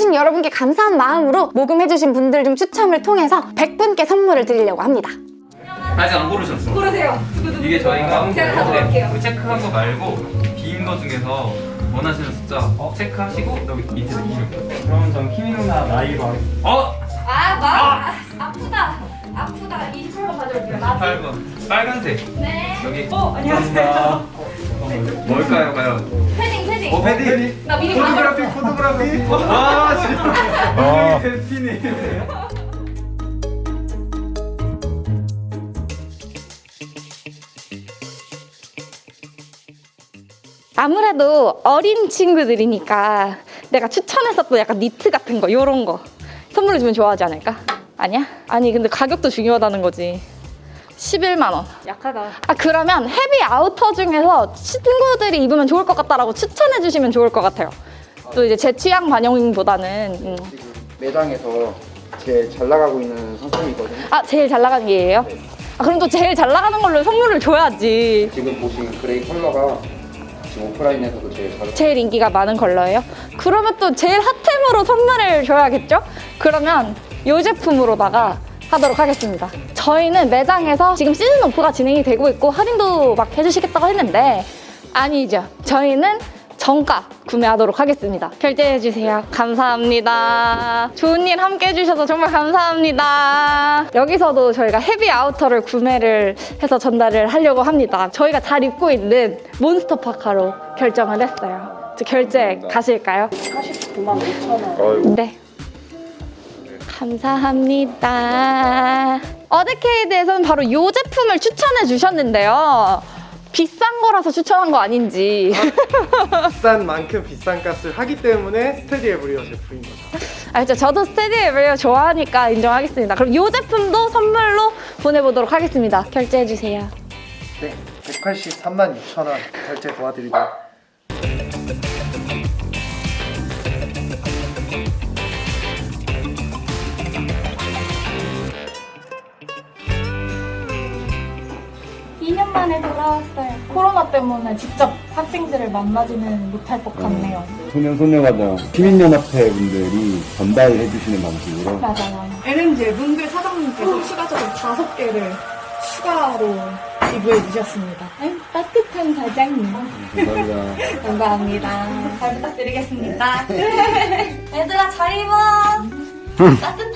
참여해주신 여러분께 감사한 마음으로 모금해주신 분들 중 추첨을 통해서 100분께 선물을 드리려고 합니다. 아직 안 고르셨어. 고르세요. 이게 저희가 제가 가져갈게요. 네, 체크한 거 말고 빈 거 중에서 원하시는 숫자 체크하시고 여기 밑에 이름. 그러면 전 키미 누나 나이로 하겠습니다. 어? 아, 마, 아, 아프다. 아프다. 28번 가져올게요. 나도. 8번 빨간색 네. 여기 어, 안녕하세요. 뭘까요, 과연? 패딩, 패딩. 어 패딩. 나 미리 포토그래피, 가져왔어. 포토그래피. 아 진짜. 여기 대피니. 아무래도 어린 친구들이니까 내가 추천했었던 약간 니트 같은 거 요런 거 선물로 주면 좋아하지 않을까? 아니야? 아니 근데 가격도 중요하다는 거지 11만 원. 약하다. 아 그러면 heavy outer 중에서 친구들이 입으면 좋을 것 같다라고 추천해 주시면 좋을 것 같아요. 또 이제 제 취향 반영보다는 음. 지금 매장에서 제일 잘 나가고 있는 상품이거든요. 아 제일 잘 나가는 게 얘예요? 아 그럼 또 제일 잘 나가는 걸로 선물을 줘야지. 지금 보신 gray 컬러가 지금 오프라인에서도 제일 잘 제일 인기가 많은 컬러예요? 그러면 또 제일 핫템으로 선물을 줘야겠죠? 그러면 이 제품으로다가 하도록 하겠습니다. 저희는 매장에서 지금 시즌 오프가 진행이 되고 있고 할인도 막 해주시겠다고 했는데 아니죠. 저희는 정가 구매하도록 하겠습니다. 결제해주세요. 감사합니다. 좋은 일 함께 해주셔서 정말 감사합니다. 여기서도 저희가 헤비 아우터를 구매를 해서 전달을 하려고 합니다. 저희가 잘 입고 있는 몬스터 파카로 결정을 했어요. 저 결제 가실까요? 49만 5천 원. 네. 감사합니다. 어데케이드에서는 바로 이 제품을 추천해 주셨는데요. 비싼 거라서 추천한 거 아닌지. 비싼 만큼 비싼 값을 하기 때문에 스테디 에브리어 제품인 거죠. 알죠. 저도 스테디 에브리어 좋아하니까 인정하겠습니다. 그럼 이 제품도 선물로 보내보도록 하겠습니다. 결제해주세요. 네 183만 6천원 결제 도와드리고 3년 만에 돌아왔어요. 코로나 때문에 직접 학생들을 만나지는 못할 것 네. 같네요. 네. 소년소녀가장 시민연합회 분들이 전달해 주시는 방식으로 맞아요. LMG 분들 사장님께서 추가적으로 다섯 개를 추가로 기부해 주셨습니다. 아유, 따뜻한 사장님. 감사합니다. 감사합니다. 잘 부탁드리겠습니다. 네. 얘들아 잘 입어. 따뜻